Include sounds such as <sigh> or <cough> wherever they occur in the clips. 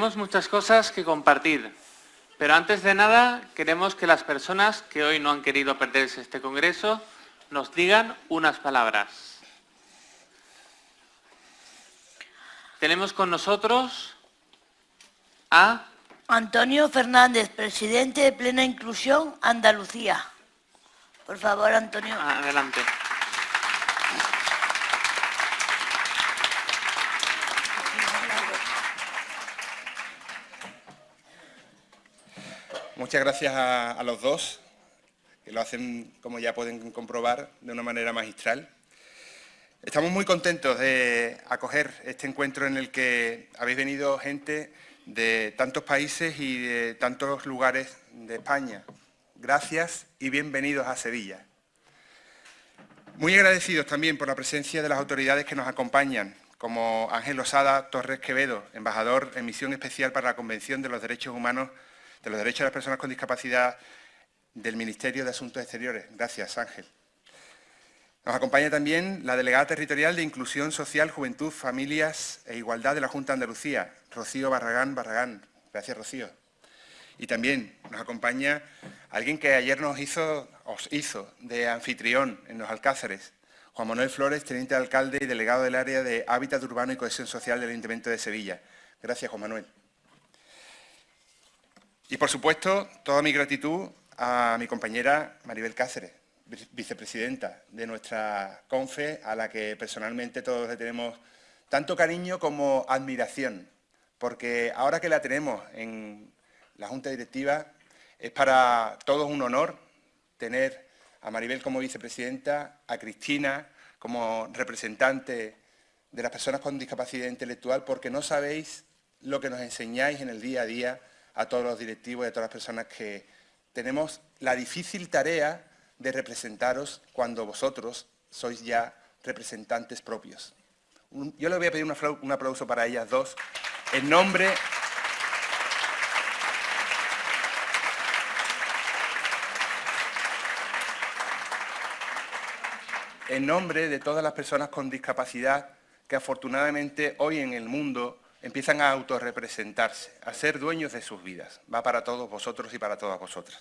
tenemos muchas cosas que compartir, pero antes de nada queremos que las personas que hoy no han querido perderse este congreso nos digan unas palabras. Tenemos con nosotros a... Antonio Fernández, presidente de Plena Inclusión Andalucía. Por favor, Antonio. Adelante. Muchas gracias a, los dos, que lo hacen, como ya pueden comprobar, de una manera magistral. Estamos muy contentos de acoger este encuentro en el que habéis venido gente de tantos países y de tantos lugares de España. Gracias y bienvenidos a Sevilla. Muy agradecidos también por la presencia de las autoridades que nos acompañan, como Ángel Osada Torres Quevedo, embajador en misión especial para la Convención de los Derechos Humanos de los Derechos de las Personas con Discapacidad del Ministerio de Asuntos Exteriores. Gracias, Ángel. Nos acompaña también la delegada territorial de Inclusión Social, Juventud, Familias e Igualdad de la Junta de Andalucía, Rocío Barragán Barragán. Gracias, Rocío. Y también nos acompaña alguien que ayer nos hizo, os hizo de anfitrión en los Alcázares, Juan Manuel Flores, teniente de alcalde y delegado del área de Hábitat Urbano y Cohesión Social del Ayuntamiento de Sevilla. Gracias, Juan Manuel. Y, por supuesto, toda mi gratitud a mi compañera Maribel Cáceres, vicepresidenta de nuestra CONFE, a la que personalmente todos le tenemos tanto cariño como admiración, porque ahora que la tenemos en la Junta Directiva, es para todos un honor tener a Maribel como vicepresidenta, a Cristina como representante de las personas con discapacidad intelectual, porque no sabéis lo que nos enseñáis en el día a día a todos los directivos y a todas las personas que tenemos la difícil tarea de representaros cuando vosotros sois ya representantes propios. Yo le voy a pedir un aplauso para ellas dos en nombre en nombre de todas las personas con discapacidad que afortunadamente hoy en el mundo empiezan a autorrepresentarse, a ser dueños de sus vidas. Va para todos vosotros y para todas vosotras.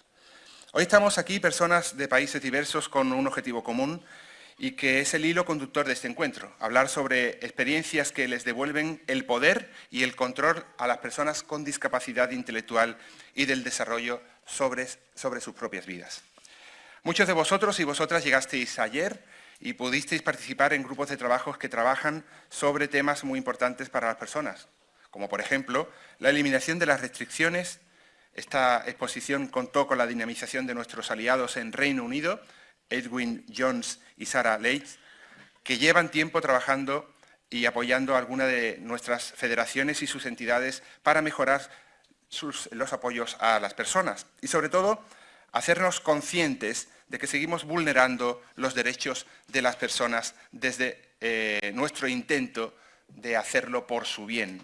Hoy estamos aquí personas de países diversos con un objetivo común y que es el hilo conductor de este encuentro, hablar sobre experiencias que les devuelven el poder y el control a las personas con discapacidad intelectual y del desarrollo sobre, sobre sus propias vidas. Muchos de vosotros y vosotras llegasteis ayer y pudisteis participar en grupos de trabajo que trabajan sobre temas muy importantes para las personas, como por ejemplo la eliminación de las restricciones esta exposición contó con la dinamización de nuestros aliados en Reino Unido, Edwin Jones y Sarah Leitz, que llevan tiempo trabajando y apoyando a alguna de nuestras federaciones y sus entidades para mejorar los apoyos a las personas. Y, sobre todo, hacernos conscientes de que seguimos vulnerando los derechos de las personas desde eh, nuestro intento de hacerlo por su bien.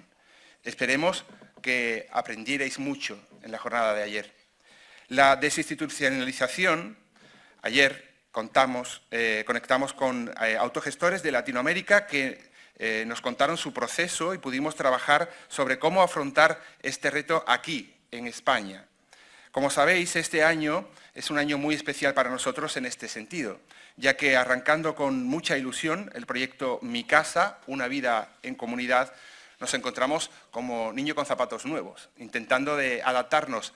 Esperemos que aprendierais mucho en la jornada de ayer. La desinstitucionalización, ayer contamos, eh, conectamos con eh, autogestores de Latinoamérica que nos contaron su proceso y pudimos trabajar sobre cómo afrontar este reto aquí, en España. Como sabéis, este año es un año muy especial para nosotros en este sentido, ya que arrancando con mucha ilusión el proyecto Mi Casa, una vida en comunidad, nos encontramos como niño con zapatos nuevos, intentando de adaptarnos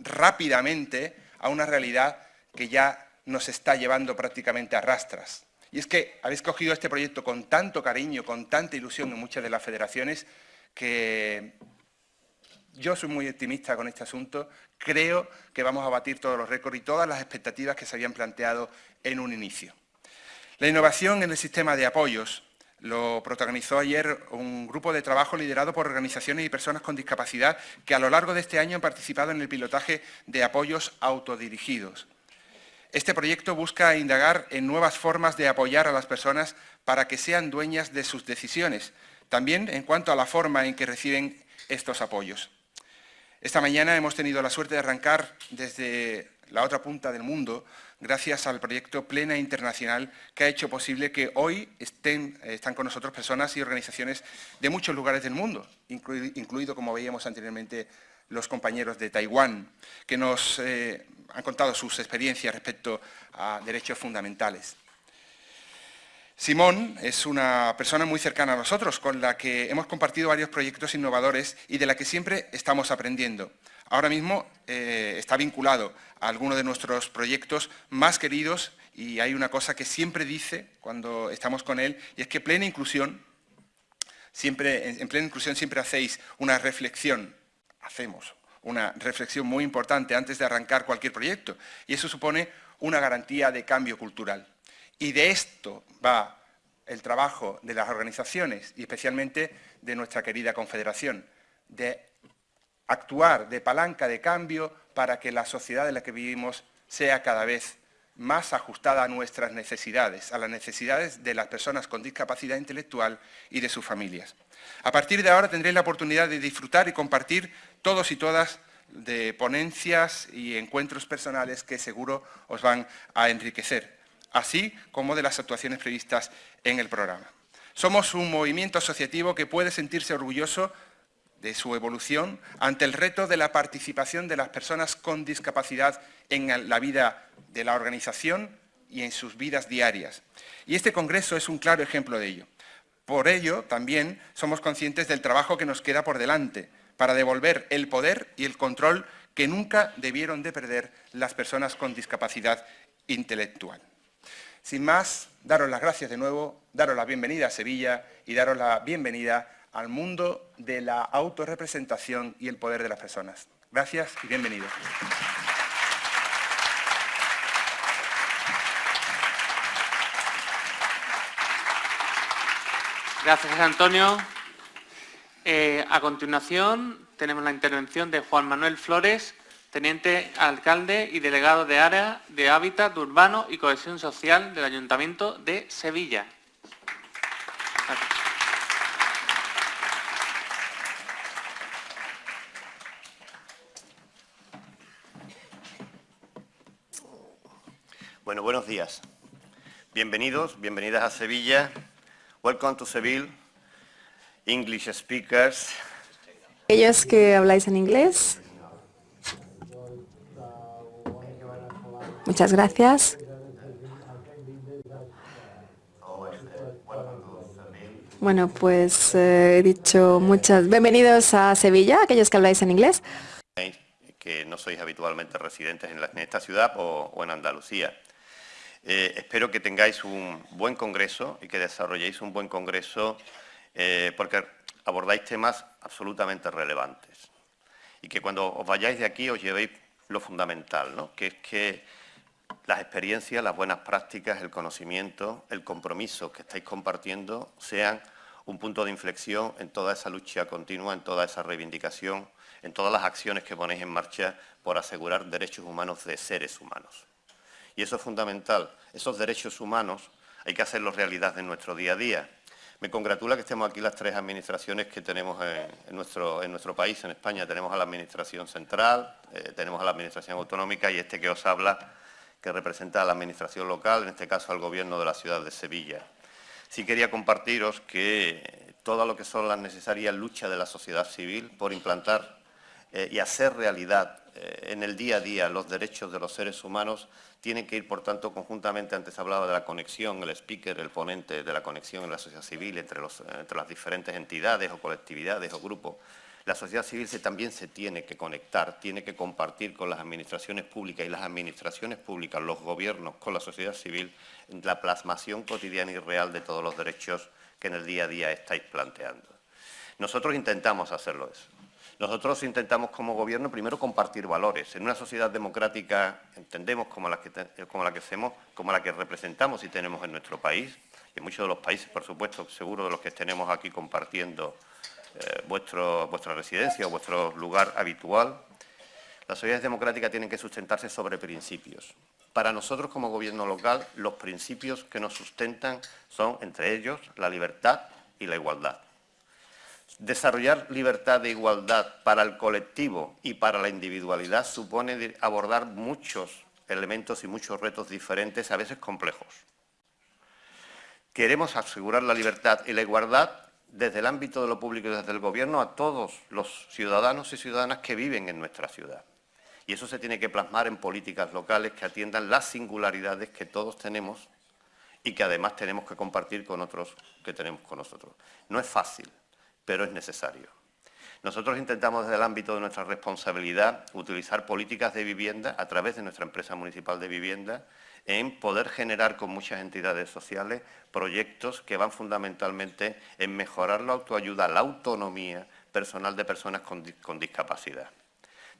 rápidamente a una realidad que ya nos está llevando prácticamente a rastras. Y es que habéis cogido este proyecto con tanto cariño, con tanta ilusión en muchas de las federaciones, que yo soy muy optimista con este asunto. Creo que vamos a batir todos los récords y todas las expectativas que se habían planteado en un inicio. La innovación en el sistema de apoyos lo protagonizó ayer un grupo de trabajo liderado por organizaciones y personas con discapacidad que a lo largo de este año han participado en el pilotaje de apoyos autodirigidos. Este proyecto busca indagar en nuevas formas de apoyar a las personas para que sean dueñas de sus decisiones, también en cuanto a la forma en que reciben estos apoyos. Esta mañana hemos tenido la suerte de arrancar desde la otra punta del mundo, gracias al proyecto Plena Internacional que ha hecho posible que hoy estén, están con nosotros personas y organizaciones de muchos lugares del mundo, incluido, como veíamos anteriormente, los compañeros de Taiwán, que nos eh, han contado sus experiencias respecto a derechos fundamentales. Simón es una persona muy cercana a nosotros, con la que hemos compartido varios proyectos innovadores y de la que siempre estamos aprendiendo. Ahora mismo eh, está vinculado a algunos de nuestros proyectos más queridos y hay una cosa que siempre dice cuando estamos con él y es que plena inclusión, siempre, en plena inclusión siempre hacéis una reflexión, hacemos una reflexión muy importante antes de arrancar cualquier proyecto y eso supone una garantía de cambio cultural. Y de esto va el trabajo de las organizaciones y especialmente de nuestra querida Confederación, de actuar de palanca de cambio para que la sociedad en la que vivimos sea cada vez más ajustada a nuestras necesidades, a las necesidades de las personas con discapacidad intelectual y de sus familias. A partir de ahora tendréis la oportunidad de disfrutar y compartir todos y todas de ponencias y encuentros personales que seguro os van a enriquecer así como de las actuaciones previstas en el programa. Somos un movimiento asociativo que puede sentirse orgulloso de su evolución ante el reto de la participación de las personas con discapacidad en la vida de la organización y en sus vidas diarias. Y este Congreso es un claro ejemplo de ello. Por ello, también somos conscientes del trabajo que nos queda por delante para devolver el poder y el control que nunca debieron de perder las personas con discapacidad intelectual. Sin más, daros las gracias de nuevo, daros la bienvenida a Sevilla y daros la bienvenida al mundo de la autorrepresentación y el poder de las personas. Gracias y bienvenidos. Gracias, Antonio. Eh, a continuación, tenemos la intervención de Juan Manuel Flores, teniente alcalde y delegado de área de hábitat urbano y cohesión social del Ayuntamiento de Sevilla. Bueno, buenos días. Bienvenidos, bienvenidas a Sevilla. Welcome to Seville, English speakers. Ellos que habláis en inglés, Muchas gracias. Bueno, pues eh, he dicho muchas... Bienvenidos a Sevilla, aquellos que habláis en inglés. Que no sois habitualmente residentes en, esta ciudad o, en Andalucía. Eh, espero que tengáis un buen congreso y que desarrolléis un buen congreso eh, porque abordáis temas absolutamente relevantes. Y que cuando os vayáis de aquí os llevéis lo fundamental, ¿no? que es que las experiencias, las buenas prácticas, el conocimiento, el compromiso que estáis compartiendo sean un punto de inflexión en toda esa lucha continua, en toda esa reivindicación, en todas las acciones que ponéis en marcha por asegurar derechos humanos de seres humanos. Y eso es fundamental. Esos derechos humanos hay que hacerlos realidad en nuestro día a día. Me congratula que estemos aquí las tres administraciones que tenemos en, nuestro, en nuestro, país, en España. Tenemos a la Administración Central, eh, tenemos a la Administración Autonómica y este que os habla que representa a la Administración local, en este caso al Gobierno de la ciudad de Sevilla. Sí quería compartiros que todo lo que son las necesarias luchas de la sociedad civil por implantar eh, y hacer realidad eh, en el día a día los derechos de los seres humanos tienen que ir, por tanto, conjuntamente, antes hablaba de la conexión, el speaker, el ponente de la conexión en la sociedad civil entre las diferentes entidades o colectividades o grupos, la sociedad civil también se tiene que conectar, tiene que compartir con las administraciones públicas y las administraciones públicas, los gobiernos, con la sociedad civil, la plasmación cotidiana y real de todos los derechos que en el día a día estáis planteando. Nosotros intentamos hacerlo eso. Nosotros intentamos como gobierno primero compartir valores. En una sociedad democrática entendemos como la que, como la que hacemos, como la que representamos y tenemos en nuestro país, y en muchos de los países, por supuesto, seguro de los que tenemos aquí compartiendo eh, vuestro, vuestra residencia o vuestro lugar habitual. Las sociedades democráticas tienen que sustentarse sobre principios. Para nosotros como gobierno local, los principios que nos sustentan son, entre ellos, la libertad y la igualdad. Desarrollar libertad e igualdad para el colectivo y para la individualidad supone abordar muchos elementos y muchos retos diferentes, a veces complejos. Queremos asegurar la libertad y la igualdad desde el ámbito de lo público y desde el Gobierno a todos los ciudadanos y ciudadanas que viven en nuestra ciudad. Y eso se tiene que plasmar en políticas locales que atiendan las singularidades que todos tenemos y que además tenemos que compartir con otros que tenemos con nosotros. No es fácil, pero es necesario. Nosotros intentamos desde el ámbito de nuestra responsabilidad utilizar políticas de vivienda a través de nuestra empresa municipal de vivienda en poder generar con muchas entidades sociales proyectos que van fundamentalmente en mejorar la autoayuda, la autonomía personal de personas con, discapacidad.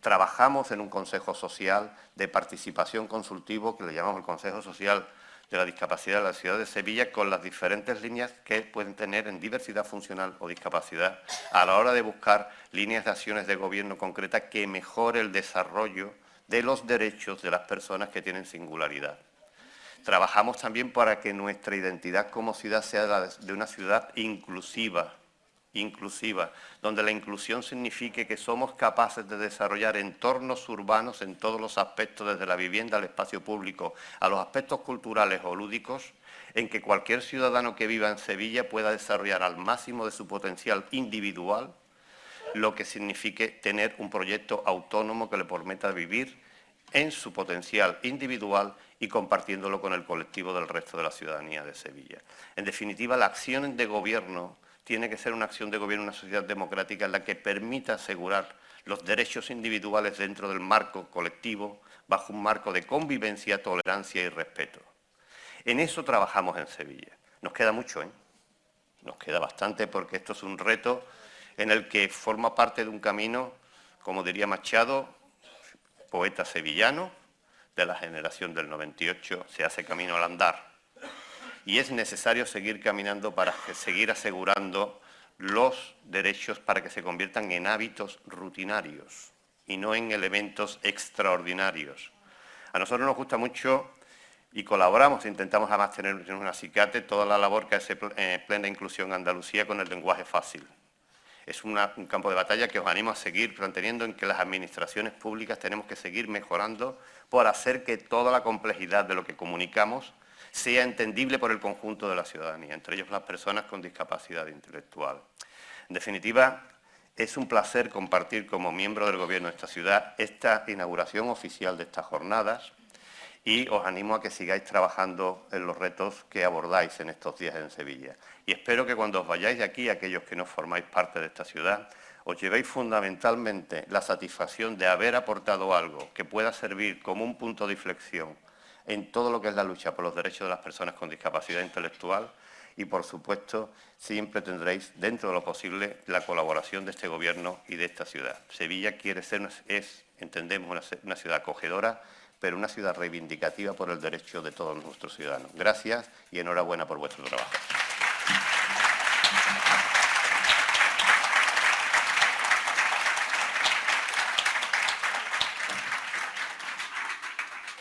Trabajamos en un consejo social de participación consultivo que le llamamos el Consejo Social de la discapacidad de la ciudad de Sevilla con las diferentes líneas que pueden tener en diversidad funcional o discapacidad a la hora de buscar líneas de acciones de gobierno concretas que mejore el desarrollo de los derechos de las personas que tienen singularidad. Trabajamos también para que nuestra identidad como ciudad sea de una ciudad inclusiva, inclusiva, donde la inclusión signifique que somos capaces de desarrollar entornos urbanos en todos los aspectos, desde la vivienda al espacio público, a los aspectos culturales o lúdicos, en que cualquier ciudadano que viva en Sevilla pueda desarrollar al máximo de su potencial individual, lo que signifique tener un proyecto autónomo que le permita vivir en su potencial individual y compartiéndolo con el colectivo del resto de la ciudadanía de Sevilla. En definitiva, la acción de gobierno tiene que ser una acción de gobierno en una sociedad democrática en la que permita asegurar los derechos individuales dentro del marco colectivo, bajo un marco de convivencia, tolerancia y respeto. En eso trabajamos en Sevilla. Nos queda mucho, ¿eh? Nos queda bastante porque esto es un reto en el que forma parte de un camino, como diría Machado, poeta sevillano, de la generación del 98, se hace camino al andar y es necesario seguir caminando para seguir asegurando los derechos para que se conviertan en hábitos rutinarios y no en elementos extraordinarios. A nosotros nos gusta mucho y colaboramos, intentamos además tener en un acicate toda la labor que hace eh, Plena Inclusión Andalucía con el lenguaje fácil. Es un campo de batalla que os animo a seguir manteniendo en que las administraciones públicas tenemos que seguir mejorando por hacer que toda la complejidad de lo que comunicamos sea entendible por el conjunto de la ciudadanía, entre ellos las personas con discapacidad intelectual. En definitiva, es un placer compartir como miembro del Gobierno de esta ciudad esta inauguración oficial de estas jornadas y os animo a que sigáis trabajando en los retos que abordáis en estos días en Sevilla. Y espero que cuando os vayáis de aquí, aquellos que no formáis parte de esta ciudad, os llevéis fundamentalmente la satisfacción de haber aportado algo que pueda servir como un punto de inflexión en todo lo que es la lucha por los derechos de las personas con discapacidad intelectual y, por supuesto, siempre tendréis, dentro de lo posible, la colaboración de este Gobierno y de esta ciudad. Sevilla quiere ser, es, entendemos, una, una ciudad acogedora, pero una ciudad reivindicativa por el derecho de todos nuestros ciudadanos. Gracias y enhorabuena por vuestro trabajo.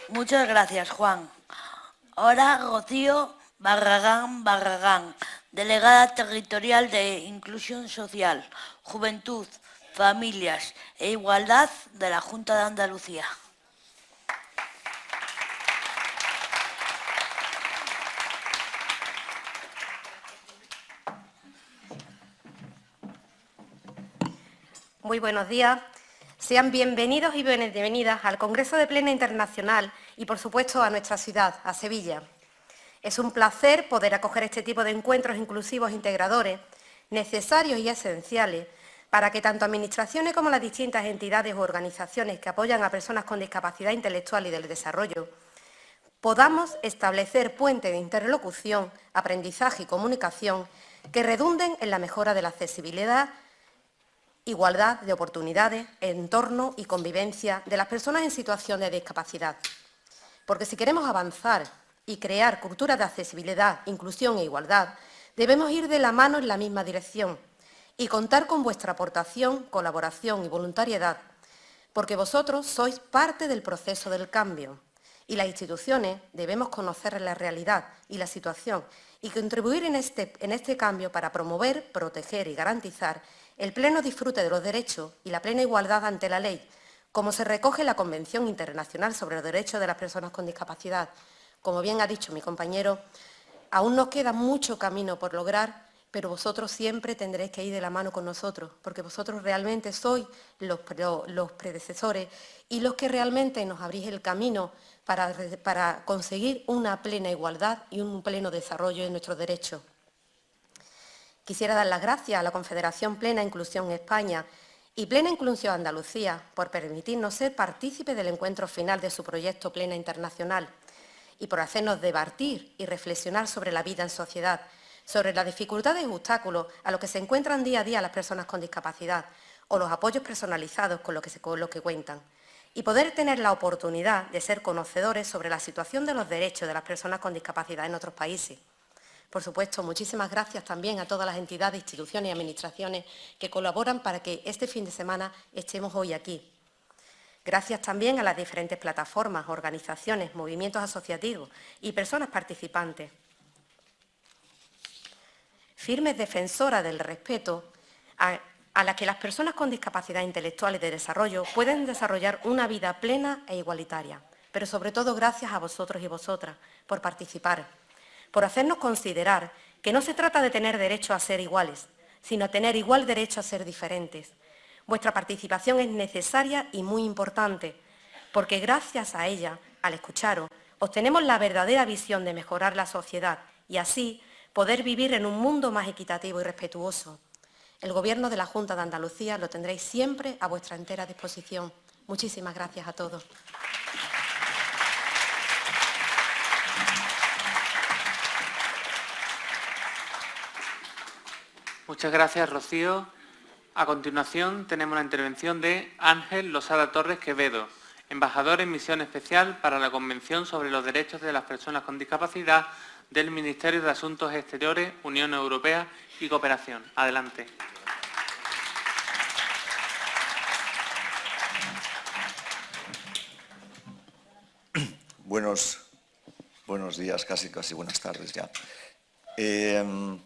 Muchas gracias, Juan. Ahora Rocío Barragán Barragán, delegada territorial de Inclusión Social, Juventud, Familias e Igualdad de la Junta de Andalucía. Muy buenos días. Sean bienvenidos y bienvenidas al Congreso de Plena Internacional y, por supuesto, a nuestra ciudad, a Sevilla. Es un placer poder acoger este tipo de encuentros inclusivos e integradores, necesarios y esenciales, para que tanto administraciones como las distintas entidades o organizaciones que apoyan a personas con discapacidad intelectual y del desarrollo podamos establecer puentes de interlocución, aprendizaje y comunicación que redunden en la mejora de la accesibilidad igualdad de oportunidades, entorno y convivencia de las personas en situación de discapacidad. Porque si queremos avanzar y crear culturas de accesibilidad, inclusión e igualdad, debemos ir de la mano en la misma dirección y contar con vuestra aportación, colaboración y voluntariedad, porque vosotros sois parte del proceso del cambio y las instituciones debemos conocer la realidad y la situación y contribuir en este, en este cambio para promover, proteger y garantizar el pleno disfrute de los derechos y la plena igualdad ante la ley, como se recoge en la Convención Internacional sobre los Derechos de las Personas con Discapacidad. Como bien ha dicho mi compañero, aún nos queda mucho camino por lograr, pero vosotros siempre tendréis que ir de la mano con nosotros, porque vosotros realmente sois los, predecesores y los que realmente nos abrís el camino para, para conseguir una plena igualdad y un pleno desarrollo de nuestros derechos. Quisiera dar las gracias a la Confederación Plena Inclusión España y Plena Inclusión Andalucía por permitirnos ser partícipes del encuentro final de su proyecto Plena Internacional y por hacernos debatir y reflexionar sobre la vida en sociedad, sobre las dificultades y obstáculos a los que se encuentran día a día las personas con discapacidad o los apoyos personalizados con los que, cuentan y poder tener la oportunidad de ser conocedores sobre la situación de los derechos de las personas con discapacidad en otros países. Por supuesto, muchísimas gracias también a todas las entidades, instituciones y administraciones que colaboran para que este fin de semana estemos hoy aquí. Gracias también a las diferentes plataformas, organizaciones, movimientos asociativos y personas participantes. Firmes defensoras del respeto a, a la que las personas con discapacidad intelectual y de desarrollo pueden desarrollar una vida plena e igualitaria. Pero sobre todo gracias a vosotros y vosotras por participar por hacernos considerar que no se trata de tener derecho a ser iguales, sino tener igual derecho a ser diferentes. Vuestra participación es necesaria y muy importante, porque gracias a ella, al escucharos, obtenemos la verdadera visión de mejorar la sociedad y así poder vivir en un mundo más equitativo y respetuoso. El Gobierno de la Junta de Andalucía lo tendréis siempre a vuestra entera disposición. Muchísimas gracias a todos. Muchas gracias, Rocío. A continuación tenemos la intervención de Ángel Losada Torres Quevedo, embajador en misión especial para la Convención sobre los Derechos de las Personas con Discapacidad del Ministerio de Asuntos Exteriores, Unión Europea y Cooperación. Adelante. Buenos, buenos días, casi casi buenas tardes ya. Eh,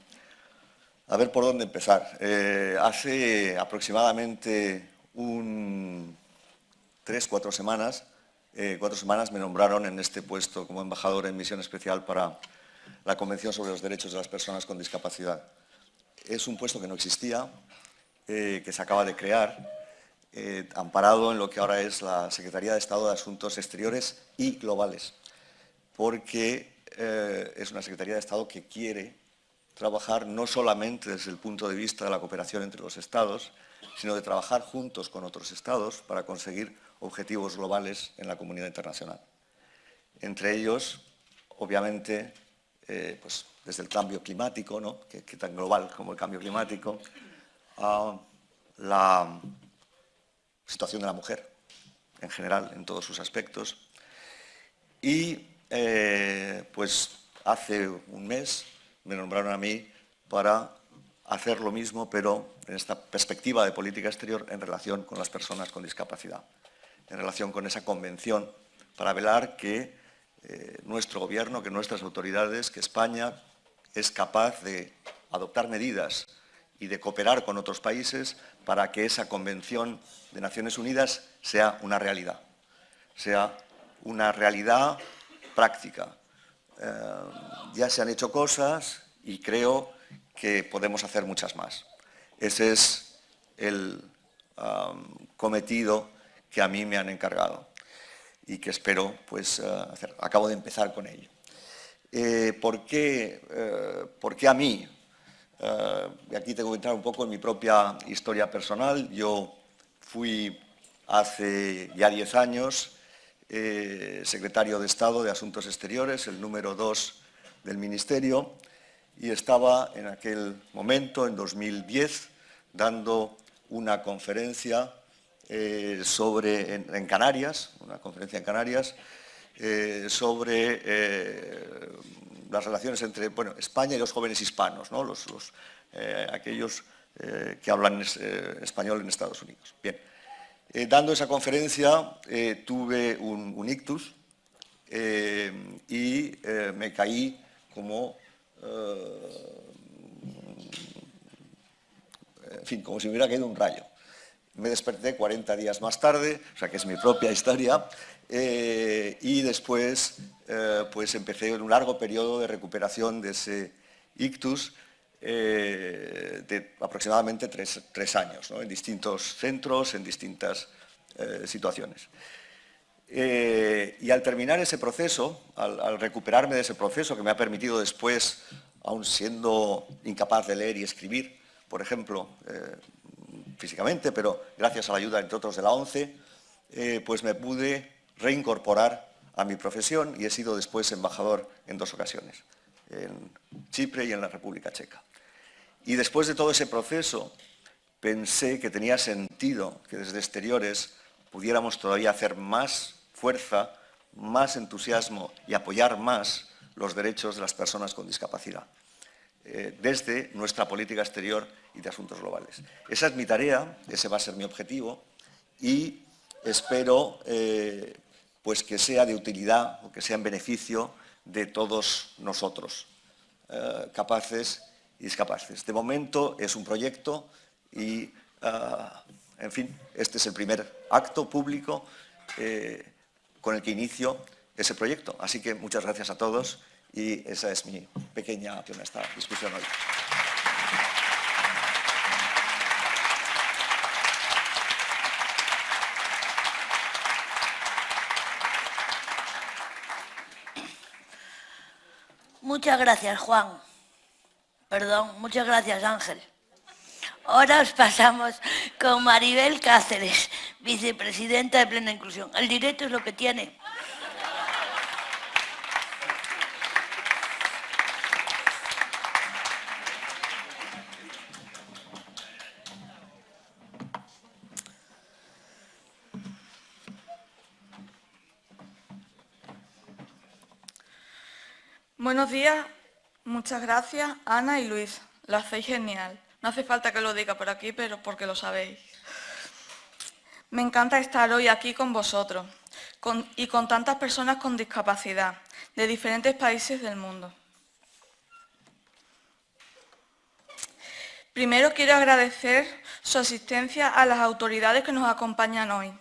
a ver por dónde empezar. Eh, hace aproximadamente un, tres, cuatro semanas, eh, cuatro semanas me nombraron en este puesto como embajador en misión especial para la Convención sobre los Derechos de las Personas con Discapacidad. Es un puesto que no existía, eh, que se acaba de crear, amparado en lo que ahora es la Secretaría de Estado de Asuntos Exteriores y Globales, porque es una Secretaría de Estado que quiere trabajar no solamente desde el punto de vista de la cooperación entre los Estados, sino de trabajar juntos con otros Estados para conseguir objetivos globales en la comunidad internacional. Entre ellos, obviamente, eh, pues desde el cambio climático, ¿no? que, tan global como el cambio climático, la situación de la mujer en general, en todos sus aspectos. Y eh, pues hace un mes me nombraron a mí para hacer lo mismo, pero en esta perspectiva de política exterior en relación con las personas con discapacidad, en relación con esa convención, para velar que eh, nuestro gobierno, que nuestras autoridades, que España es capaz de adoptar medidas y de cooperar con otros países para que esa Convención de Naciones Unidas sea una realidad, sea una realidad práctica, eh, ya se han hecho cosas y creo que podemos hacer muchas más. Ese es el cometido que a mí me han encargado y que espero pues, eh, hacer. Acabo de empezar con ello. Eh, ¿por, qué, ¿por, qué, a mí? aquí tengo que entrar un poco en mi propia historia personal. Yo fui hace ya 10 años eh, secretario de Estado de Asuntos Exteriores, el número 2 del Ministerio, y estaba en aquel momento, en 2010, dando una conferencia eh, sobre, en, Canarias, una conferencia en Canarias, eh, sobre las relaciones entre bueno, España y los jóvenes hispanos, ¿no? los, aquellos que hablan español en Estados Unidos. Bien. Eh, dando esa conferencia eh, tuve un, ictus eh, y me caí como, en fin, como si me hubiera caído un rayo. me desperté 40 días más tarde, o sea que es mi propia historia, y después pues empecé un largo periodo de recuperación de ese ictus eh, de aproximadamente tres, años, en distintos centros, en distintas situaciones. y al terminar ese proceso, al, recuperarme de ese proceso que me ha permitido después, aún siendo incapaz de leer y escribir, por ejemplo, físicamente, pero gracias a la ayuda, entre otros, de la ONCE, pues me pude reincorporar a mi profesión y he sido después embajador en dos ocasiones, en Chipre y en la República Checa. Y después de todo ese proceso pensé que tenía sentido que desde exteriores pudiéramos todavía hacer más fuerza, más entusiasmo y apoyar más los derechos de las personas con discapacidad eh, desde nuestra política exterior y de asuntos globales. Esa es mi tarea, ese va a ser mi objetivo y espero eh, pues que sea de utilidad o que sea en beneficio de todos nosotros, eh, capaces discapaces. De momento es un proyecto y, eh, en fin, este es el primer acto público eh, con el que inicio ese proyecto. Así que muchas gracias a todos y esa es mi pequeña en esta discusión hoy. Muchas gracias, Juan. Perdón, muchas gracias, Ángel. Ahora os pasamos con Maribel Cáceres, vicepresidenta de Plena Inclusión. El directo es lo que tiene. Buenos días, muchas gracias Ana y Luis, lo hacéis genial. No hace falta que lo diga por aquí, pero porque lo sabéis. Me encanta estar hoy aquí con vosotros y con tantas personas con discapacidad de diferentes países del mundo. Primero quiero agradecer su asistencia a las autoridades que nos acompañan hoy.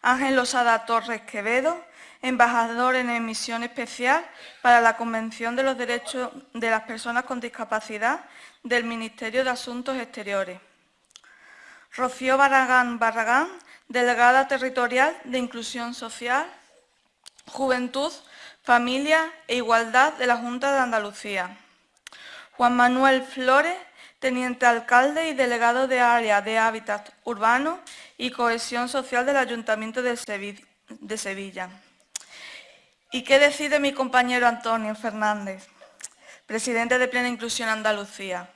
Ángel Losada Torres Quevedo, embajador en emisión especial para la Convención de los Derechos de las Personas con Discapacidad del Ministerio de Asuntos Exteriores. Rocío Barragán Barragán, delegada territorial de Inclusión Social, Juventud, Familia e Igualdad de la Junta de Andalucía. Juan Manuel Flores, teniente alcalde y delegado de área de hábitat urbano y cohesión social del Ayuntamiento de Sevilla. ¿Y qué decide mi compañero Antonio Fernández, presidente de Plena Inclusión Andalucía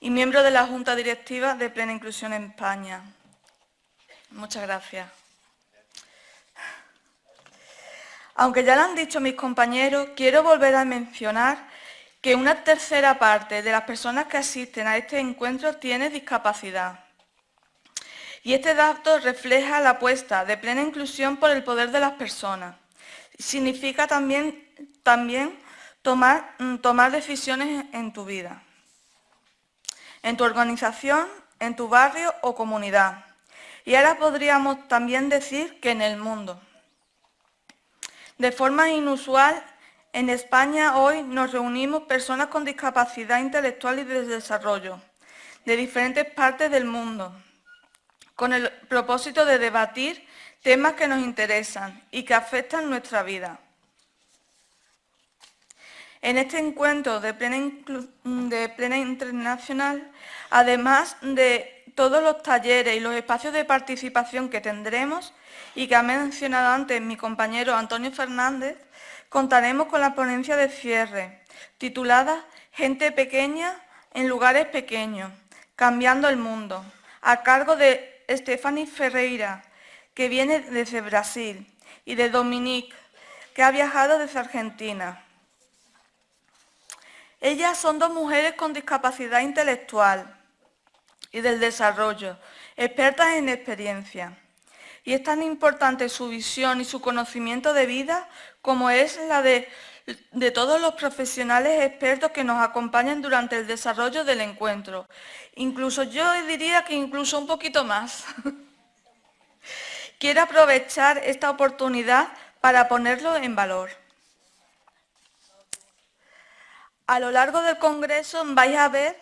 y miembro de la Junta Directiva de Plena Inclusión en España? Muchas gracias. Aunque ya lo han dicho mis compañeros, quiero volver a mencionar que una tercera parte de las personas que asisten a este encuentro tiene discapacidad. Y este dato refleja la apuesta de plena inclusión por el poder de las personas significa también, mm, tomar decisiones en tu vida, en tu organización, en tu barrio o comunidad. Y ahora podríamos también decir que en el mundo. De forma inusual, en España hoy nos reunimos personas con discapacidad intelectual y de desarrollo, de diferentes partes del mundo, con el propósito de debatir temas que nos interesan y que afectan nuestra vida. En este encuentro de plena, internacional, además de todos los talleres y los espacios de participación que tendremos y que ha mencionado antes mi compañero Antonio Fernández, contaremos con la ponencia de cierre, titulada Gente pequeña en lugares pequeños, cambiando el mundo, a cargo de Stephanie Ferreira, que viene desde Brasil, y de Dominique, que ha viajado desde Argentina. Ellas son dos mujeres con discapacidad intelectual y del desarrollo, expertas en experiencia. Y es tan importante su visión y su conocimiento de vida como es la de todos los profesionales expertos que nos acompañan durante el desarrollo del encuentro. Incluso yo diría que incluso un poquito más. <laughs> Quiero aprovechar esta oportunidad para ponerlo en valor. A lo largo del Congreso vais a ver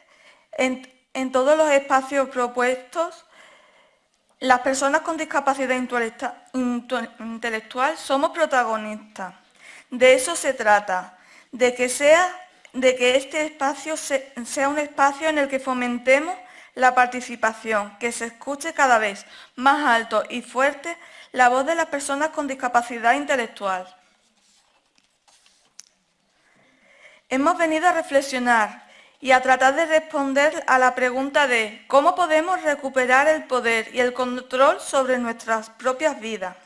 en, todos los espacios propuestos las personas con discapacidad intelectual somos protagonistas. De eso se trata, de que, sea, de que este espacio sea un espacio en el que fomentemos la participación, que se escuche cada vez más alto y fuerte la voz de las personas con discapacidad intelectual. Hemos venido a reflexionar y a tratar de responder a la pregunta de cómo podemos recuperar el poder y el control sobre nuestras propias vidas.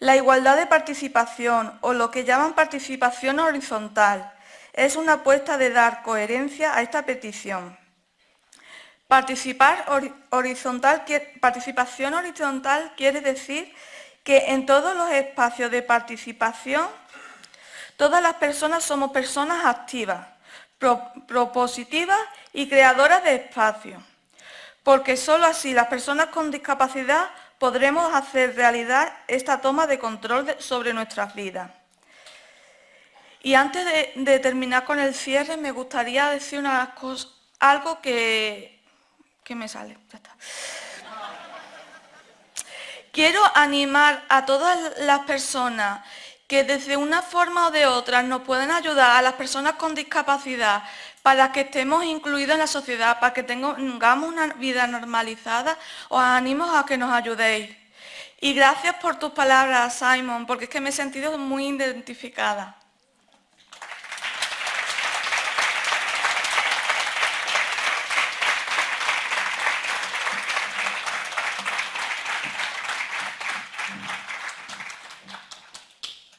La igualdad de participación, o lo que llaman participación horizontal, es una apuesta de dar coherencia a esta petición. Participar horizontal, participación horizontal quiere decir que en todos los espacios de participación, todas las personas somos personas activas, propositivas y creadoras de espacio, porque sólo así las personas con discapacidad podremos hacer realidad esta toma de control sobre nuestras vidas. Y antes de, terminar con el cierre, me gustaría decir algo que, Quiero animar a todas las personas que desde una forma o de otra nos pueden ayudar a las personas con discapacidad para que estemos incluidos en la sociedad, para que tengamos una vida normalizada, os animo a que nos ayudéis. Y gracias por tus palabras, Simon, porque es que me he sentido muy identificada.